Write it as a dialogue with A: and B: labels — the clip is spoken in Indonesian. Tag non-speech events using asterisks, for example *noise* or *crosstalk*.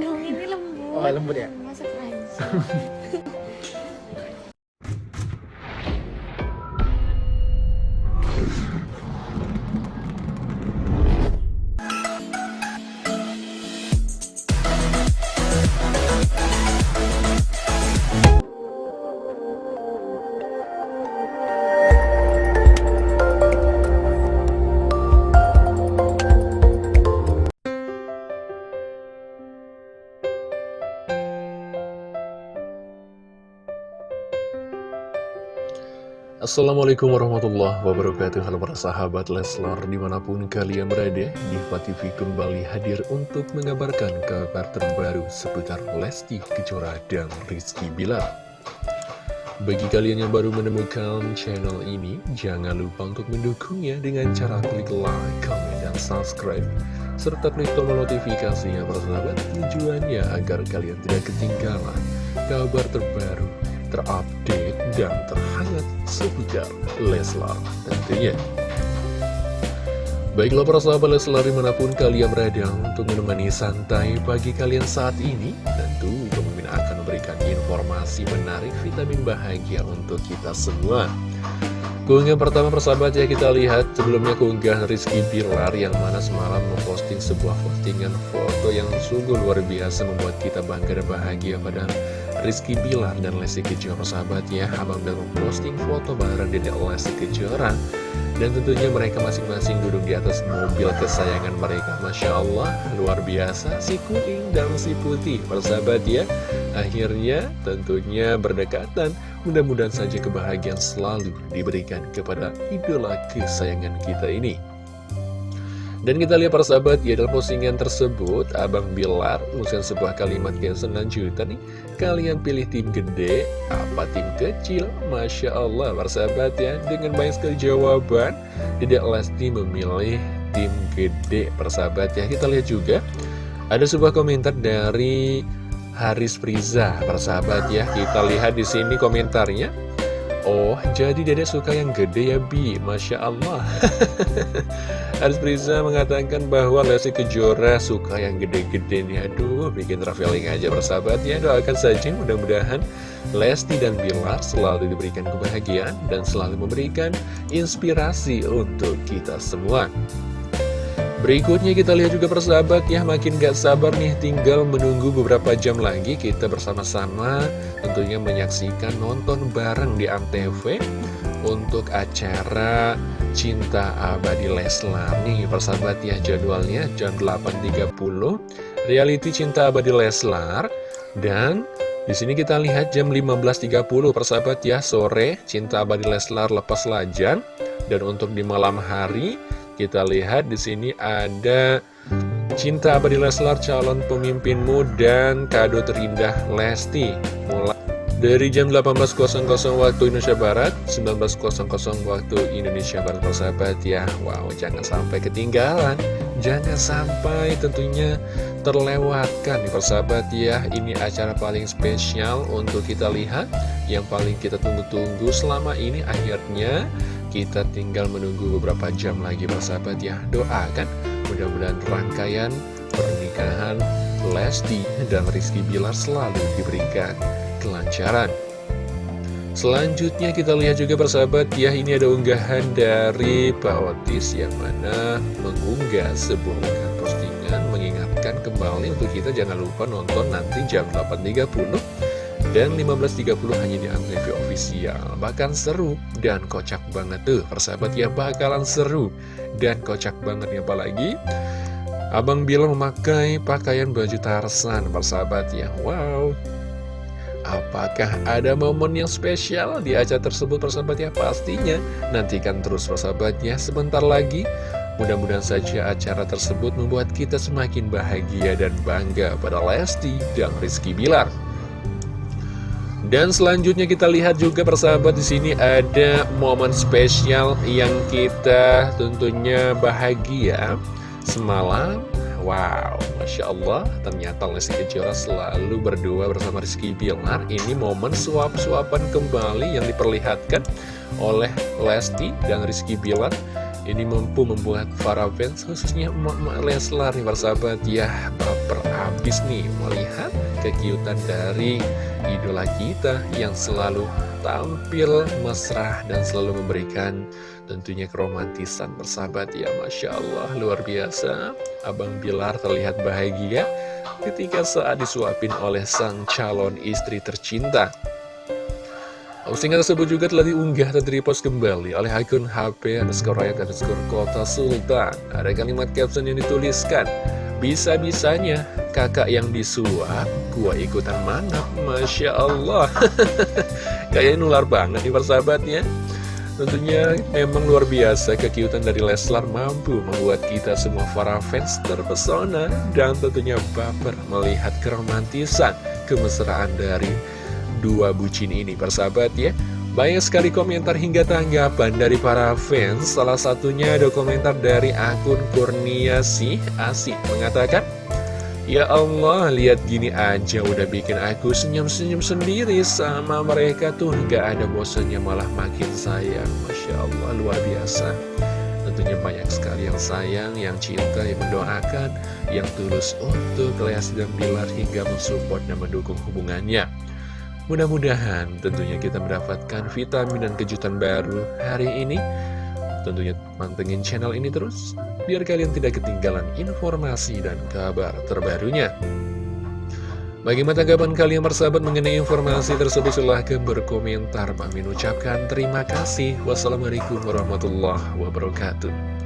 A: dong, ini lembut.
B: Oh, lembut ya?
A: Masuk aja. *laughs*
C: Assalamualaikum warahmatullahi wabarakatuh. Halo para sahabat Leslar di mana pun kalian berada Diva TV kembali hadir untuk mengabarkan kabar terbaru seputar Lesti Kejora dan Rizky Bilar. Bagi kalian yang baru menemukan channel ini Jangan lupa untuk mendukungnya dengan cara klik like, comment, dan subscribe. Serta klik tombol notifikasinya para sahabat Tujuannya agar kalian tidak ketinggalan kabar terbaru terupdate dan terhangat seputar Leslar tentunya. Baiklah para sahabat Leslar di mana pun kalian berada untuk menemani santai pagi kalian saat ini Tentu pemimpin akan memberikan informasi menarik vitamin bahagia untuk kita semua Keunggahan pertama persahabat ya kita lihat sebelumnya keunggahan Rizky Bilar yang mana semalam memposting sebuah postingan foto yang sungguh luar biasa membuat kita bangga dan bahagia pada Rizky Bilar dan Lesti Kejora sahabat ya Abang dan memposting foto bareng Dedek Lesti Kejora. Dan tentunya mereka masing-masing duduk di atas mobil kesayangan mereka. Masya Allah luar biasa. Si kuning dan si putih persahabat ya Akhirnya tentunya berdekatan. Mudah-mudahan saja kebahagiaan selalu diberikan kepada idola kesayangan kita ini dan kita lihat para sahabat, ya dalam postingan tersebut, Abang Bilar mengusir sebuah kalimat yang selanjutnya nih. Kalian pilih tim gede, apa tim kecil? Masya Allah, para sahabat ya. Dengan banyak sekali jawaban, tidak Lesti memilih tim gede, para sahabat ya. Kita lihat juga, ada sebuah komentar dari Haris Priza, para sahabat ya. Kita lihat di sini komentarnya. Oh, jadi dedek suka yang gede ya Bi, Masya Allah. *laughs* Haris Priza mengatakan bahwa Lesti Kejora suka yang gede-gede nih. Aduh, bikin traveling aja persahabat ya. Doakan saja mudah-mudahan Lesti dan Bilar selalu diberikan kebahagiaan Dan selalu memberikan inspirasi untuk kita semua Berikutnya kita lihat juga persahabat ya Makin gak sabar nih tinggal menunggu beberapa jam lagi Kita bersama-sama tentunya menyaksikan nonton bareng di Antv Untuk acara Cinta Abadi Leslar. Nih persahabat ya jadwalnya jam 8.30 Reality Cinta Abadi Leslar. Dan di sini kita lihat jam 15.30 persahabat ya sore Cinta Abadi Leslar lepas lajan. Dan untuk di malam hari kita lihat di sini ada Cinta Abadi Leslar calon pemimpinmu dan kado terindah Lesti. Mulai dari jam 18.00 waktu Indonesia Barat 19.00 waktu Indonesia Barat persahabat ya. Wow jangan sampai ketinggalan. Jangan sampai tentunya terlewatkan nih persahabat ya. Ini acara paling spesial untuk kita lihat. Yang paling kita tunggu-tunggu selama ini akhirnya kita tinggal menunggu beberapa jam lagi persahabat ya. Doakan mudah-mudahan rangkaian pernikahan Lesti dan Rizky Bilar selalu diberikan kelancaran. Selanjutnya kita lihat juga persahabat ya Ini ada unggahan dari Pak Otis yang mana mengunggah sebuah postingan Mengingatkan kembali untuk kita. Jangan lupa nonton nanti jam 8.30 dan 15.30 hanya di Antv Official Bahkan seru dan kocak banget tuh. Persahabat ya bakalan seru dan kocak banget ya apalagi Abang bilang memakai pakaian baju Tarsan persahabat ya. Wow. Apakah ada momen yang spesial di acara tersebut persahabat ya? Pastinya. Nantikan terus persahabatnya sebentar lagi. Mudah-mudahan saja acara tersebut membuat kita semakin bahagia dan bangga pada Lesti dan Rizky Bilar dan selanjutnya kita lihat juga persahabat di sini ada momen spesial yang kita tentunya bahagia semalam. Wow, Masya Allah, ternyata Lesti Kejora selalu berdua bersama Rizky Bilar. Ini momen suap-suapan kembali yang diperlihatkan oleh Lesti dan Rizky Bilar Ini mampu membuat para fans khususnya emak-emak Leslar nih persahabat ya baper abis nih melihat kekiutan dari idola kita yang selalu tampil mesra dan selalu memberikan tentunya keromantisan persahabat ya Masya Allah luar biasa Abang Bilar terlihat bahagia ketika saat disuapin oleh sang calon istri tercinta Postingan tersebut juga telah diunggah dan repost kembali oleh akun HP underscore rakyat underscore kota sultan. Ada kalimat caption yang dituliskan, Bisa-bisanya kakak yang disuap, gua ikutan manap, Masya Allah. *laughs* Kayaknya nular banget nih persahabatnya. Tentunya memang luar biasa kekiutan dari Leslar mampu membuat kita semua para fans terpesona dan tentunya baper melihat keromantisan, kemesraan dari dua bucin ini persahabat ya banyak sekali komentar hingga tanggapan dari para fans Salah satunya ada komentar dari akun Kurniasi Asik mengatakan Ya Allah, lihat gini aja udah bikin aku senyum-senyum sendiri sama mereka tuh. Gak ada bosannya malah makin sayang. Masya Allah, luar biasa. Tentunya banyak sekali yang sayang, yang cinta, yang mendoakan Yang tulus untuk Leas dan Bilar hingga mensupport dan mendukung hubungannya. Mudah-mudahan tentunya kita mendapatkan vitamin dan kejutan baru hari ini. Tentunya mantengin channel ini terus, biar kalian tidak ketinggalan informasi dan kabar terbarunya. Bagaimana tanggapan kalian bersahabat mengenai informasi tersebut? Silahkan berkomentar. Kami ucapkan terima kasih. Wassalamualaikum warahmatullahi wabarakatuh.